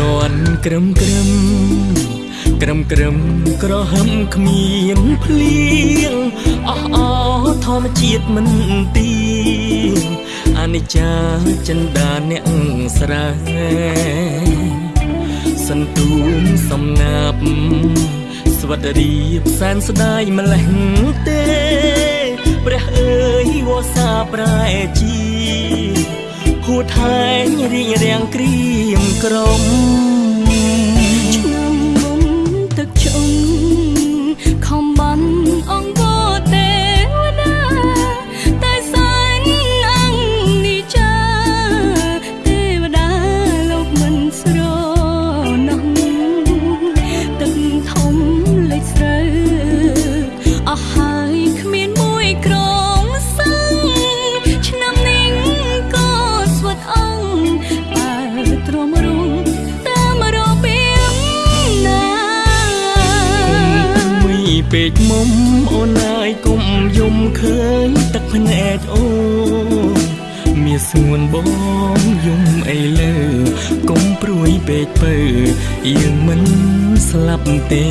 លន់ក្រឹមក្រឹមក្រឹមក្រឹមក្រហឹមគ្មានភ្លៀងអស់អស់ធម្មជាតិមិនទីអនិច្ចាចិន្តាអ្នកស្រែសន្ទូមសំណាប់ស្វត្តរីបសែនស្ដាយម្លេះទេ ព្រះអើយវសាប្រែជី ហួថែងរៀងរាំងក្រៀមក្រំ ពេកមុំអូនអើយគុំយំឃើញទឹកភ្នែកអូមានស្ងួនបងយំអីលើគុំព្រួយពេកពើយើងមិនស្លាប់ទេ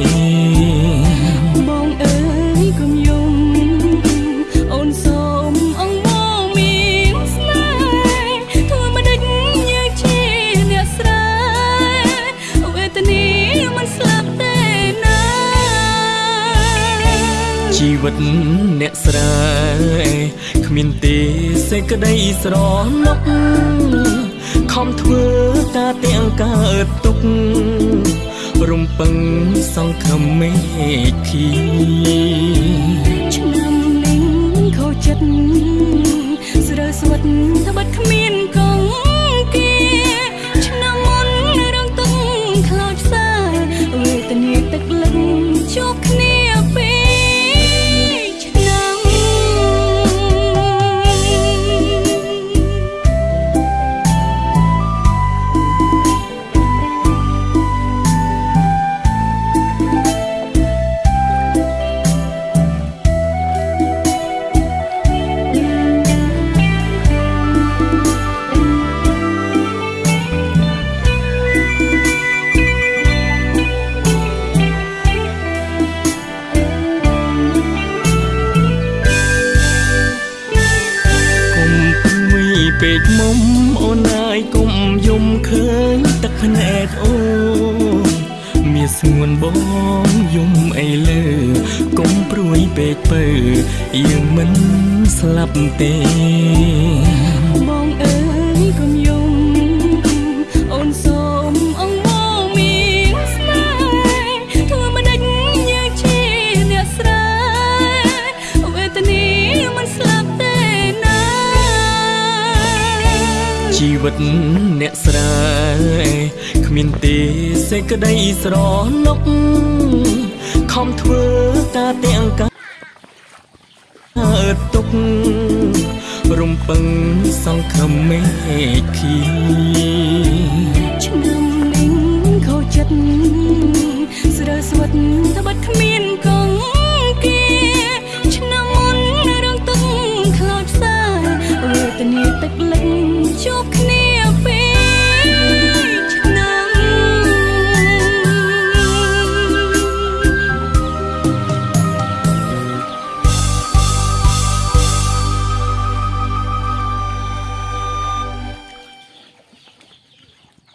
ជីវិតអ្នកស្រែគ្មានទេសេចក្តីស្រណុកខំធ្វើការទាំងកើតទុក រំពឹងសង្ឃឹមមេឃី ពេកមុំអូនអើយគុំយំឃើញទឹកភ្នែកអូមានស្ងួនបងយំអីលើគុំព្រួយពេកពើយើងមិនស្លាប់ទេ ជីវិតអ្នកស្រែគ្មានទេសេចក្តីស្រណុកខំធ្វើការទាំងកើតទុករំពឹងសង្ឃឹមមេឃី